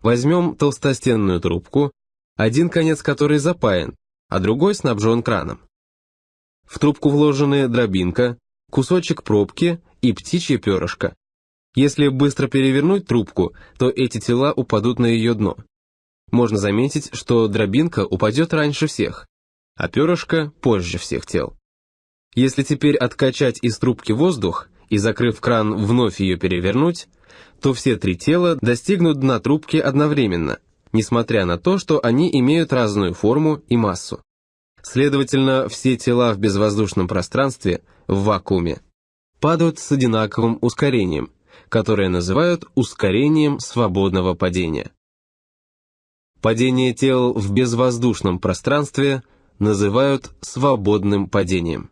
Возьмем толстостенную трубку, один конец которой запаян, а другой снабжен краном. В трубку вложены дробинка, кусочек пробки и птичье перышко. Если быстро перевернуть трубку, то эти тела упадут на ее дно. Можно заметить, что дробинка упадет раньше всех, а перышко позже всех тел. Если теперь откачать из трубки воздух и, закрыв кран, вновь ее перевернуть, то все три тела достигнут дна трубки одновременно, несмотря на то, что они имеют разную форму и массу. Следовательно, все тела в безвоздушном пространстве, в вакууме, падают с одинаковым ускорением, которое называют ускорением свободного падения. Падение тел в безвоздушном пространстве называют свободным падением.